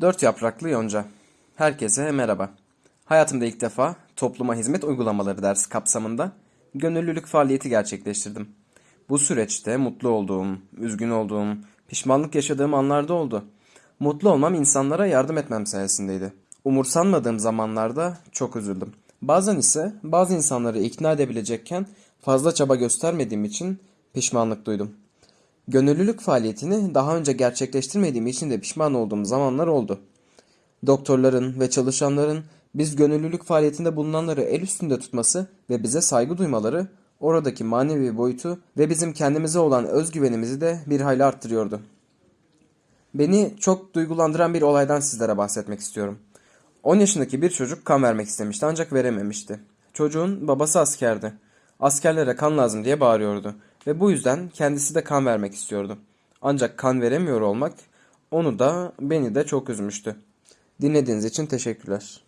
Dört yapraklı yonca. Herkese merhaba. Hayatımda ilk defa topluma hizmet uygulamaları dersi kapsamında gönüllülük faaliyeti gerçekleştirdim. Bu süreçte mutlu olduğum, üzgün olduğum, pişmanlık yaşadığım anlarda oldu. Mutlu olmam insanlara yardım etmem sayesindeydi. Umursanmadığım zamanlarda çok üzüldüm. Bazen ise bazı insanları ikna edebilecekken fazla çaba göstermediğim için pişmanlık duydum. Gönüllülük faaliyetini daha önce gerçekleştirmediğim için de pişman olduğum zamanlar oldu. Doktorların ve çalışanların biz gönüllülük faaliyetinde bulunanları el üstünde tutması ve bize saygı duymaları oradaki manevi boyutu ve bizim kendimize olan özgüvenimizi de bir hayli arttırıyordu. Beni çok duygulandıran bir olaydan sizlere bahsetmek istiyorum. 10 yaşındaki bir çocuk kan vermek istemişti ancak verememişti. Çocuğun babası askerdi. Askerlere kan lazım diye bağırıyordu ve bu yüzden kendisi de kan vermek istiyordu. Ancak kan veremiyor olmak onu da beni de çok üzmüştü. Dinlediğiniz için teşekkürler.